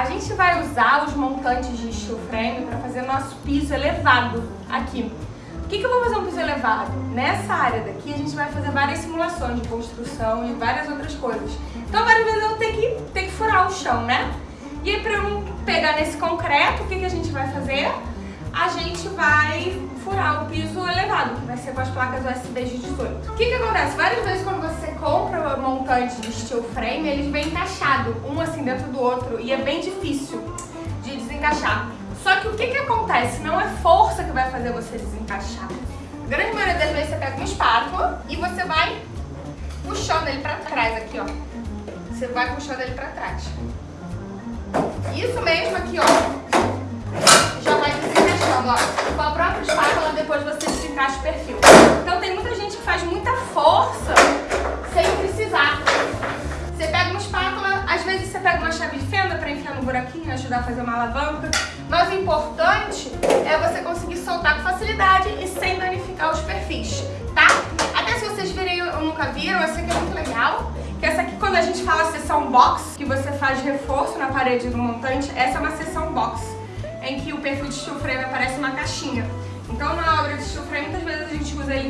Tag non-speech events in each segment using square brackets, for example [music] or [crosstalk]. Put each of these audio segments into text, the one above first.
A gente vai usar os montantes de steel frame para fazer nosso piso elevado aqui. O que, que eu vou fazer um piso elevado? Nessa área daqui a gente vai fazer várias simulações de construção e várias outras coisas. Então várias vezes eu vou ter que, ter que furar o chão, né? E aí para eu pegar nesse concreto, o que, que a gente vai fazer? A gente vai furar o piso elevado, que vai ser com as placas USB de 18. O que que acontece? Várias vezes quando você compra o montante de steel frame, eles vêm encaixados, um assim dentro do outro, e é bem difícil de desencaixar. Só que o que que acontece? Não é força que vai fazer você desencaixar. A grande maioria das vezes você pega uma espátula e você vai puxando ele pra trás aqui, ó. Você vai puxando ele pra trás. Isso mesmo aqui, ó. O perfil. Então tem muita gente que faz muita força sem precisar. Você pega uma espátula, às vezes você pega uma chave de fenda para enfiar no buraquinho, ajudar a fazer uma alavanca. Mas o importante é você conseguir soltar com facilidade e sem danificar os perfis, tá? Até se vocês virem ou nunca viram, essa aqui é muito legal. Que essa aqui, quando a gente fala sessão box, que você faz reforço na parede do montante, essa é uma sessão box, em que o perfil de frame aparece uma caixinha. Então na obra de vezes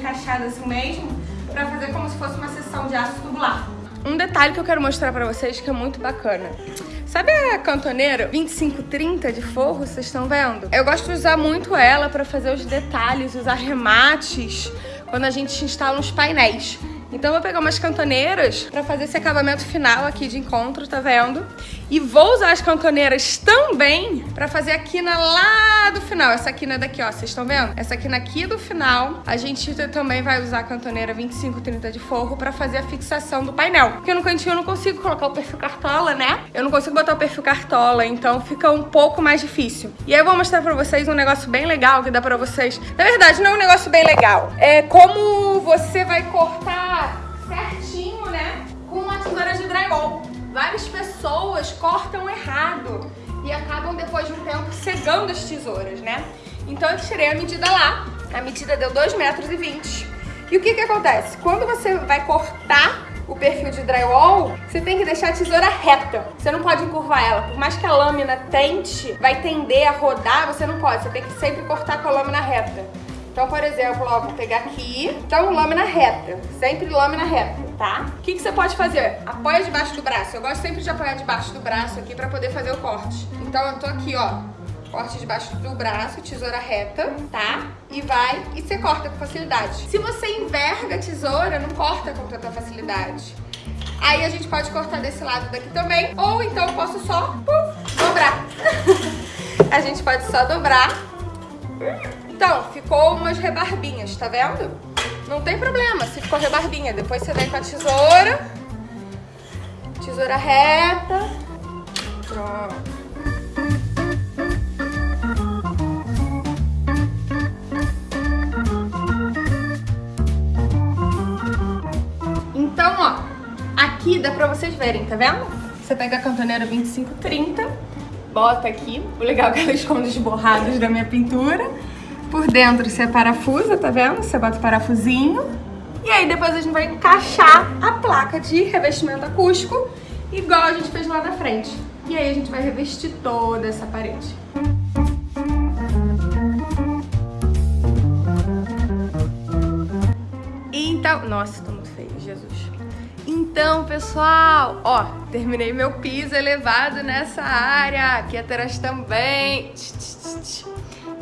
encaixado assim mesmo, pra fazer como se fosse uma sessão de aço tubular. Um detalhe que eu quero mostrar pra vocês que é muito bacana. Sabe a cantoneira 2530 de forro, vocês estão vendo? Eu gosto de usar muito ela pra fazer os detalhes, os arremates, quando a gente instala uns painéis. Então eu vou pegar umas cantoneiras pra fazer esse acabamento final aqui de encontro, tá vendo? E vou usar as cantoneiras também pra fazer a quina lá do final. Essa quina daqui, ó, vocês estão vendo? Essa quina aqui do final, a gente também vai usar a cantoneira 2530 de forro pra fazer a fixação do painel. Porque no cantinho eu não consigo colocar o perfil cartola, né? Eu não consigo botar o perfil cartola, então fica um pouco mais difícil. E aí eu vou mostrar pra vocês um negócio bem legal que dá pra vocês... Na verdade, não é um negócio bem legal. É como você vai cortar cortam errado e acabam depois de um tempo cegando as tesouras, né? Então eu tirei a medida lá, a medida deu 2,20 metros. E, 20. e o que que acontece? Quando você vai cortar o perfil de drywall, você tem que deixar a tesoura reta. Você não pode encurvar ela. Por mais que a lâmina tente, vai tender a rodar, você não pode. Você tem que sempre cortar com a lâmina reta. Então, por exemplo, ó, vou pegar aqui, então lâmina reta, sempre lâmina reta, tá? O que, que você pode fazer? Apoia debaixo do braço, eu gosto sempre de apoiar debaixo do braço aqui pra poder fazer o corte. Então eu tô aqui, ó, corte debaixo do braço, tesoura reta, tá? E vai, e você corta com facilidade. Se você enverga a tesoura, não corta com tanta facilidade. Aí a gente pode cortar desse lado daqui também, ou então eu posso só dobrar. [laughs] a gente pode só dobrar então, ficou umas rebarbinhas, tá vendo? Não tem problema se ficou rebarbinha. Depois você vem com a tesoura. Tesoura reta. Pronto. Então, ó, aqui dá pra vocês verem, tá vendo? Você pega a cantoneira 2530, bota aqui. O legal é que ela esconde os borrados da minha pintura. Por dentro você parafusa, tá vendo? Você bota o parafusinho. E aí depois a gente vai encaixar a placa de revestimento acústico, igual a gente fez lá na frente. E aí a gente vai revestir toda essa parede. Então, nossa, tô muito feio, Jesus. Então, pessoal, ó, terminei meu piso elevado nessa área, aqui atrás também.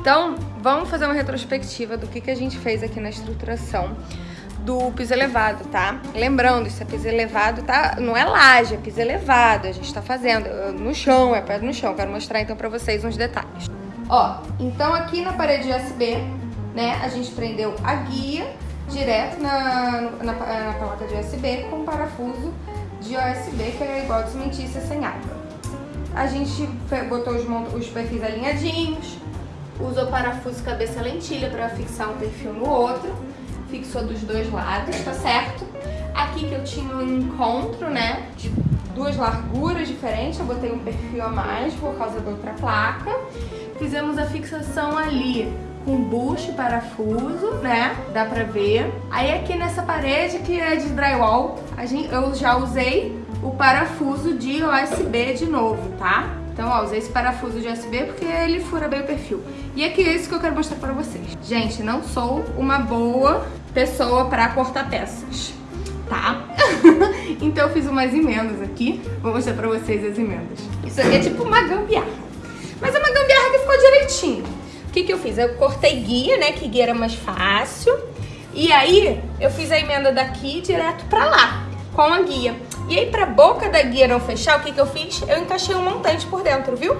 Então, vamos fazer uma retrospectiva do que, que a gente fez aqui na estruturação do piso elevado, tá? Lembrando, isso é piso elevado, tá? Não é laje, é piso elevado, a gente tá fazendo no chão, é perto no chão. Quero mostrar então pra vocês uns detalhes. Ó, então aqui na parede USB, né, a gente prendeu a guia direto na, na, na placa de USB com parafuso de USB, que é igual de cimentícia sem água. A gente botou os, os perfis alinhadinhos, usou parafuso cabeça lentilha para fixar um perfil no outro, fixou dos dois lados, tá certo? Aqui que eu tinha um encontro, né, de duas larguras diferentes, eu botei um perfil a mais por causa da outra placa. Fizemos a fixação ali com bucho e parafuso, né, dá pra ver. Aí aqui nessa parede que é de drywall, a gente, eu já usei o parafuso de USB de novo, tá? Então, ó, usei esse parafuso de USB porque ele fura bem o perfil. E aqui é isso que eu quero mostrar pra vocês. Gente, não sou uma boa pessoa pra cortar peças, tá? [laughs] então eu fiz umas emendas aqui. Vou mostrar pra vocês as emendas. Isso aqui é tipo uma gambiarra. Mas é uma gambiarra que ficou direitinho. O que que eu fiz? Eu cortei guia, né? Que guia era mais fácil. E aí, eu fiz a emenda daqui direto pra lá, com a guia. E aí, pra boca da guia não fechar, o que que eu fiz? Eu encaixei um montante por dentro, viu?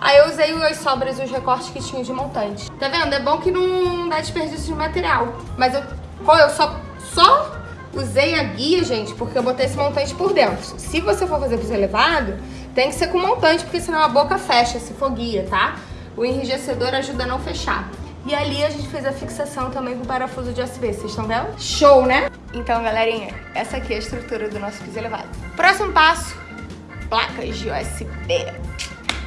Aí eu usei as sobras e os recortes que tinha de montante. Tá vendo? É bom que não dá desperdício de material. Mas eu, eu só, só usei a guia, gente, porque eu botei esse montante por dentro. Se você for fazer piso elevado, tem que ser com montante, porque senão a boca fecha se for guia, tá? O enrijecedor ajuda a não fechar. E ali a gente fez a fixação também com parafuso de USB, vocês estão vendo? Show, né? Então, galerinha, essa aqui é a estrutura do nosso piso elevado. Próximo passo, placas de USB.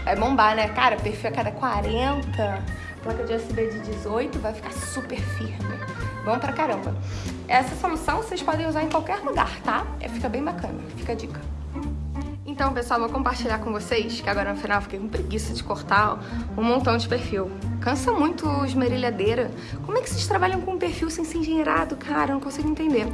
Vai bombar, né? Cara, perfil a cada 40, placa de USB de 18, vai ficar super firme. Bom pra caramba. Essa solução vocês podem usar em qualquer lugar, tá? É, fica bem bacana, fica a dica. Então, pessoal, vou compartilhar com vocês, que agora no final fiquei com preguiça de cortar um montão de perfil. Cansa muito esmerilhadeira. Como é que vocês trabalham com um perfil sem ser engenheirado, cara? Eu não consigo entender.